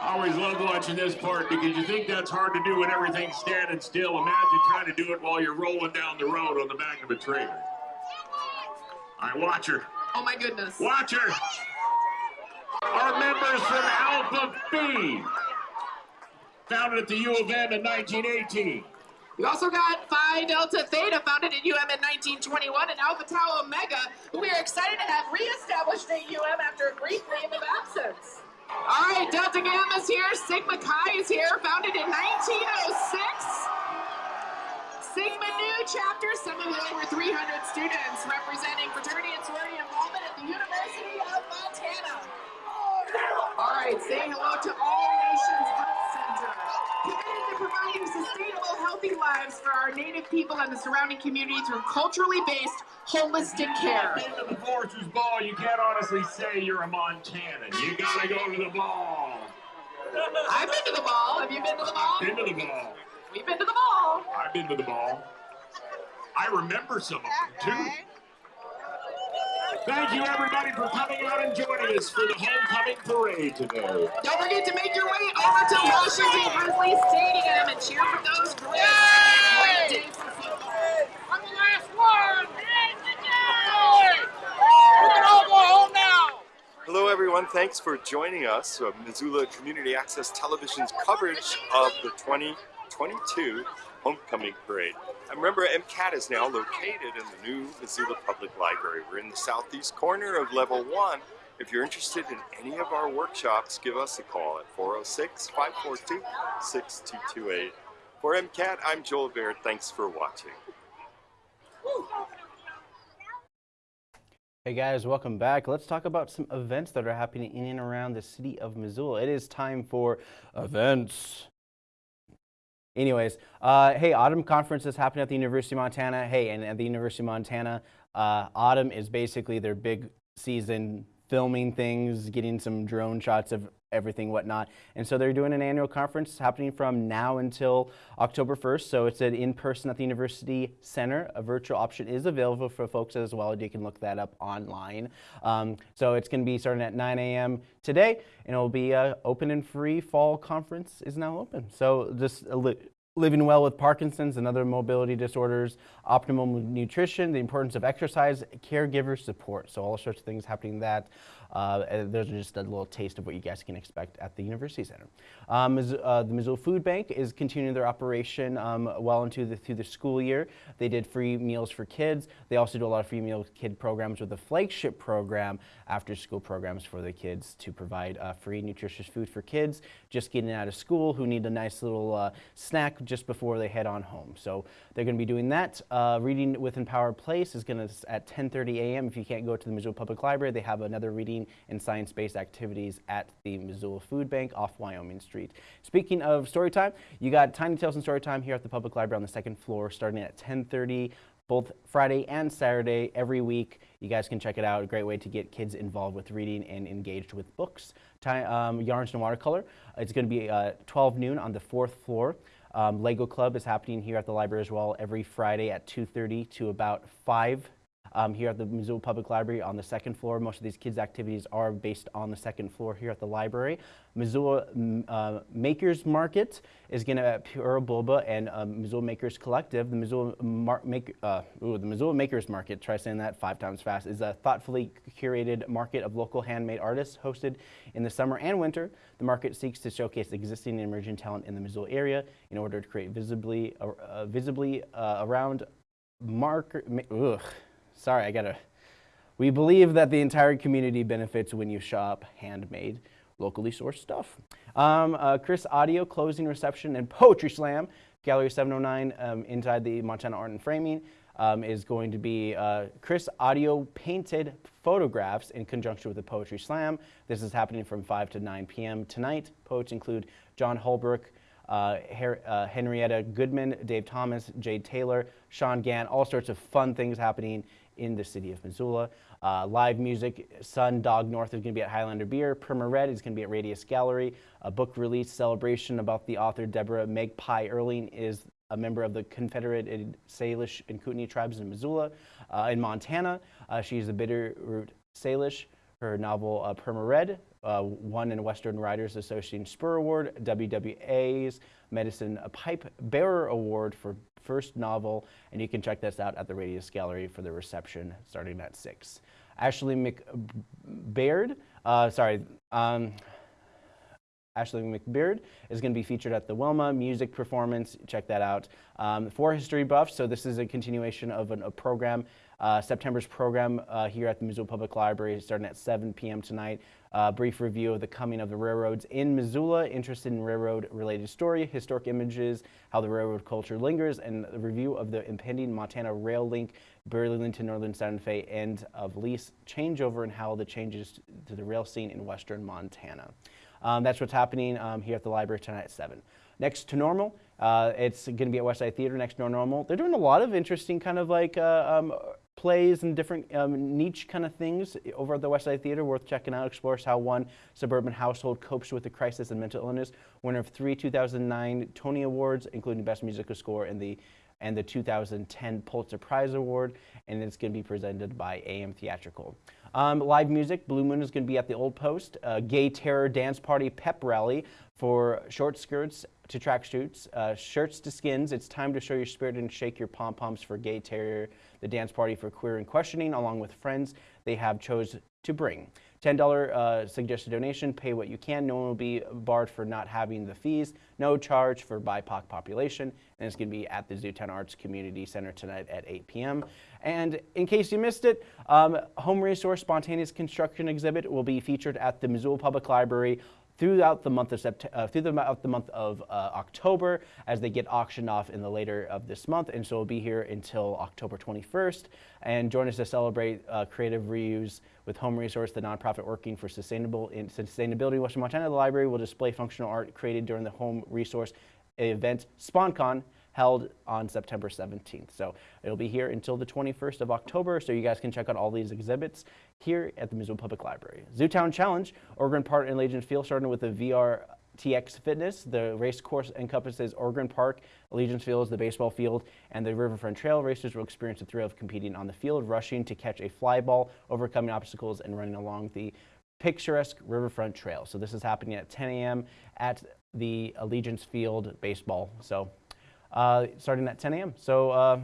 [SPEAKER 17] I always love watching this part because you think that's hard to do when everything's standing still. Imagine trying to do it while you're rolling down the road on the back of a trailer. All right, watch her.
[SPEAKER 16] Oh my goodness.
[SPEAKER 17] Watch her. Our members from Alpha Phi, founded at the U of M in 1918.
[SPEAKER 16] We also got Phi Delta Theta, founded at UM in 1921, and Alpha Tau Omega, who we are excited to have reestablished at UM after a brief leave of absence. All right, Delta Gamma is here, Sigma Chi is here, founded in 1906. Sigma Nu chapter, some of over 300 students representing fraternity and sorority involvement at the University of Montana. All right, say hello to All Nations Health Center. Committed to providing sustainable, healthy lives for our Native people and the surrounding community through culturally based, holistic care.
[SPEAKER 17] Been to the Foresters Ball, you can't honestly say you're a Montanan. You gotta go to the ball.
[SPEAKER 16] I've been to the ball. Have you been to the ball?
[SPEAKER 17] Been to the ball.
[SPEAKER 16] We've been to the ball.
[SPEAKER 17] I've been to the ball. I remember some of them too. Thank you everybody for coming out and joining us for the homecoming parade today.
[SPEAKER 16] Don't forget to make your way over to Washington Grizzly Stadium and cheer for those Grizz. Great day for football.
[SPEAKER 18] I'm the last one! We can all go home now!
[SPEAKER 15] Hello, everyone. Thanks for joining us uh, Missoula Community Access Television's coverage of the 2022 Homecoming Parade. And remember, MCAT is now located in the new Missoula Public Library. We're in the southeast corner of level one. If you're interested in any of our workshops, give us a call at 406 542 6228. For MCAT, I'm Joel Baird. Thanks for watching.
[SPEAKER 1] Hey guys, welcome back. Let's talk about some events that are happening in and around the city of Missoula. It is time for events. Anyways, uh, hey, Autumn Conference is happening at the University of Montana. Hey, and at the University of Montana, uh, Autumn is basically their big season filming things, getting some drone shots of everything, whatnot. And so they're doing an annual conference happening from now until October 1st. So it's an in-person at the University Center. A virtual option is available for folks as well. You can look that up online. Um, so it's going to be starting at 9 a.m. today, and it'll be open and free. Fall conference is now open. So just li living well with Parkinson's and other mobility disorders, optimal nutrition, the importance of exercise, caregiver support. So all sorts of things happening that. Uh, those are just a little taste of what you guys can expect at the University Center. Um, uh, the Missoula Food Bank is continuing their operation um, well into the through the school year. They did free meals for kids. They also do a lot of free meal kid programs with a flagship program, after school programs for the kids to provide uh, free nutritious food for kids just getting out of school who need a nice little uh, snack just before they head on home. So they're going to be doing that. Uh, Reading with Empowered Place is going to at 10:30 a.m. If you can't go to the Missoula Public Library, they have another reading and science-based activities at the Missoula Food Bank off Wyoming Street. Speaking of story time, you got Tiny Tales and Story Time here at the Public Library on the second floor starting at 10:30 both Friday and Saturday every week. You guys can check it out. A great way to get kids involved with reading and engaged with books. Um, yarns and watercolor. It's going to be uh, 12 noon on the fourth floor. Um, Lego Club is happening here at the library as well every Friday at 2:30 to about 5 um, here at the Missoula Public Library on the second floor. Most of these kids' activities are based on the second floor here at the library. Missoula uh, Makers Market is going to at Pura Bulba and um, Missoula Makers Collective. The Missoula, Mar- make, uh, ooh, the Missoula Makers Market, try saying that five times fast, is a thoughtfully curated market of local handmade artists hosted in the summer and winter. The market seeks to showcase existing and emerging talent in the Missoula area in order to create visibly, uh, uh, visibly uh, around marker. ma- Ugh. Sorry, I gotta. We believe that the entire community benefits when you shop handmade, locally sourced stuff. Um, uh, Chris Audio closing reception and poetry slam, Gallery 709 um, inside the Montana Art and Framing. Um, is going to be uh, Chris Audio painted photographs in conjunction with the Poetry Slam. This is happening from 5 to 9 p.m. tonight. Poets include John Holbrook, uh, Her- uh, Henrietta Goodman, Dave Thomas, Jade Taylor, Sean Gann, all sorts of fun things happening in the city of Missoula. Uh, live music, Sun Dog North is going to be at Highlander Beer. Perma Red is going to be at Radius Gallery. A book release celebration about the author Deborah Magpie Earling is a member of the Confederated Salish and Kootenai tribes in Missoula. Uh, in Montana, uh, she's the Bitterroot Salish. Her novel uh, Perma Red uh, won in Western Writers Association Spur Award, WWA's Medicine Pipe Bearer Award for first novel, and you can check this out at the Radius Gallery for the reception starting at 6. Ashley McBaird, uh, sorry, um, Ashley McBeard is going to be featured at the Wilma music performance. Check that out. Um, for history buffs, so this is a continuation of an, a program, uh, September's program uh, here at the Missoula Public Library starting at 7 p.m. tonight. Uh, brief review of the coming of the railroads in Missoula, interested in railroad related story, historic images, how the railroad culture lingers, and a review of the impending Montana rail link, Burlington, to Northern Santa Fe end of lease changeover and how the changes to the rail scene in western Montana. Um, that's what's happening um, here at the library tonight at 7. Next to normal, uh, it's going to be at Westside Theater next to normal. They're doing a lot of interesting kind of like uh, um, plays and different um, niche kind of things over at the Westside Theater worth checking out. Explores how one suburban household copes with the crisis and mental illness. Winner of three 2009 Tony Awards, including Best Musical Score in the and the 2010 Pulitzer Prize Award, and it's going to be presented by AM Theatrical. Um, live music, Blue Moon is going to be at the Old Post, a gay terror dance party pep rally for short skirts to track shoots, uh, shirts to skins. It's time to show your spirit and shake your pom poms for gay terror, the dance party for queer and questioning, along with friends they have chose to bring. $10 uh, suggested donation, pay what you can. No one will be barred for not having the fees. No charge for BIPOC population. And it's going to be at the Zootown Arts Community Center tonight at 8 p.m. And in case you missed it, um, Home Resource Spontaneous Construction Exhibit will be featured at the Missoula Public Library throughout the month of uh, through the, month of uh, October as they get auctioned off in the later of this month. And so we'll be here until October 21st. And join us to celebrate uh, creative reuse with Home Resource, the nonprofit working for sustainable in sustainability in Western Montana. The library will display functional art created during the Home Resource event SponCon held on September 17th. So it'll be here until the 21st of October, so you guys can check out all these exhibits here at the Missoula Public Library. Zootown Challenge, Oregon Park and Allegiance Field, starting with the VR TX Fitness. The race course encompasses Oregon Park, Allegiance Fields, the baseball field, and the Riverfront Trail. Racers will experience the thrill of competing on the field, rushing to catch a fly ball, overcoming obstacles, and running along the picturesque Riverfront Trail. So this is happening at 10 a.m. at the Allegiance Field baseball. So uh, starting at 10 a.m. So uh,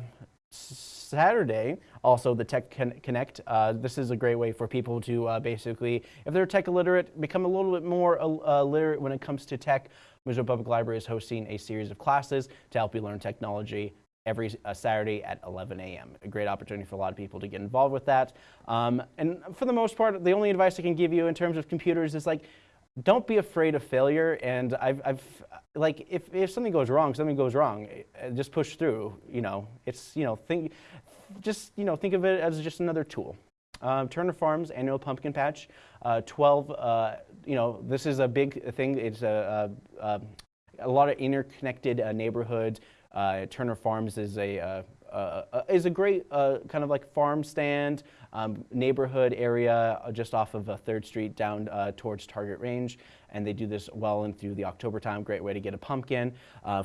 [SPEAKER 1] Saturday, also the Tech Connect. Uh, this is a great way for people to uh, basically, if they're tech illiterate, become a little bit more uh, literate when it comes to tech. Missoula Public Library is hosting a series of classes to help you learn technology every uh, Saturday at 11 a.m. A great opportunity for a lot of people to get involved with that. Um, and for the most part, the only advice I can give you in terms of computers is like, don't be afraid of failure. And I've, I've like, if, if something goes wrong, something goes wrong, uh, just push through, you know, it's, you know, think, just, you know, think of it as just another tool. Um, Turner Farms annual pumpkin patch, uh, 12, uh, you know, this is a big thing. It's a, a, a lot of interconnected uh, neighborhoods. Uh, Turner Farms is a, uh, uh, is a great kind of like farm stand um, neighborhood area just off of 3rd Street down uh, towards Target Range. And they do this well through the October time. Great way to get a pumpkin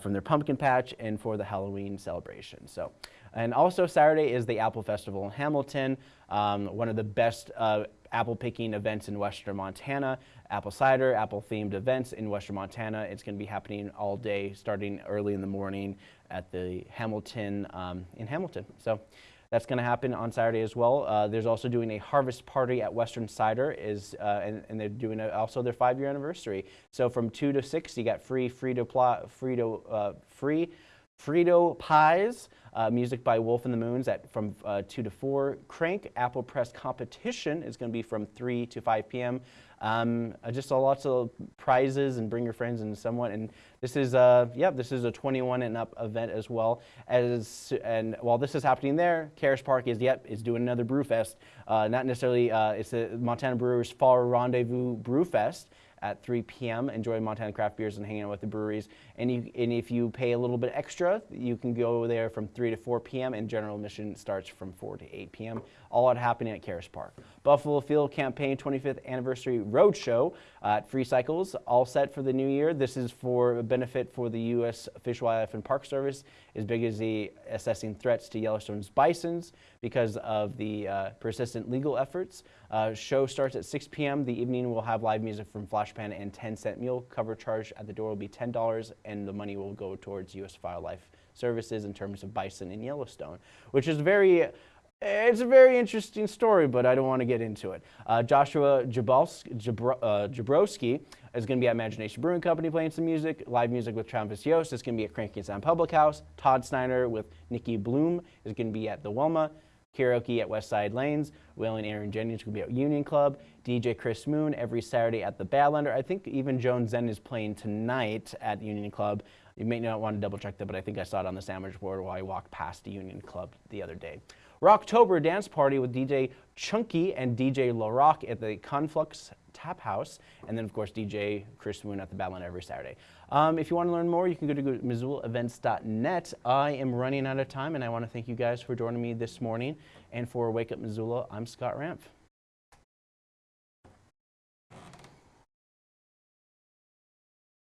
[SPEAKER 1] from their pumpkin patch and for the Halloween celebration. So, and also Saturday is the Apple Festival in Hamilton, um, one of the best apple picking events in western Montana, apple cider, apple themed events in western Montana. It's going to be happening all day starting early in the morning at the Hamilton, um, in Hamilton. So that's going to happen on Saturday as well. Uh, there's also doing a harvest party at Western Cider, is uh, and, and, they're doing a, also their five-year anniversary. So from two to six, you got free Frito Frito uh, free Frito pies. Uh, music by Wolf and the Moons at from uh, 2 to 4. Crank Apple Press competition is going to be from 3 to 5 p.m. Um, uh, just lots of prizes and bring your friends and someone. And this is, a, yeah, this is a 21 and up event as well. As and while this is happening there, Caras Park is yep is doing another Brew Fest. Uh, not necessarily, uh, it's the Montana Brewers Fall Rendezvous Brew Fest. At 3 p.m. Enjoy Montana craft beers and hanging out with the breweries. And, you, and if you pay a little bit extra, you can go there from 3 to 4 p.m. and general admission starts from 4 to 8 p.m. All out happening at Caras Park. Buffalo Field Campaign 25th Anniversary Roadshow at Free Cycles, all set for the new year. This is for a benefit for the U.S. Fish, Wildlife, and Park Service, as big as the assessing threats to Yellowstone's bisons because of the uh, persistent legal efforts. Uh, show starts at 6 p.m. The evening will have live music from Flashpan and 10 cent meal. Cover charge at the door will be $10 and the money will go towards U.S. Wildlife Services in terms of bison in Yellowstone, which is very it's a very interesting story, but I don't want to get into it. Uh, Joshua Jabalski, Jabro, uh, Jabrowski is going to be at Imagine Nation Brewing Company playing some music, live music with Travis Yost is going to be at Cranky Sam Public House. Todd Snider with Nikki Bloom is going to be at the Wilma. Karaoke at West Side Lanes. Will and Aaron Jennings will be at Union Club. DJ Chris Moon every Saturday at the Badlander. I think even Joan Zen is playing tonight at Union Club. You may not want to double check that, but I think I saw it on the sandwich board while I walked past the Union Club the other day. Rocktober dance party with DJ Chunky and DJ LaRock at the Conflux Tap House, and then of course DJ Chris Moon at the Badland every Saturday. Um, if you want to learn more, you can go to MissoulaEvents.net. I am running out of time, and I want to thank you guys for joining me this morning. And for Wake Up Missoula, I'm Scott Ramph.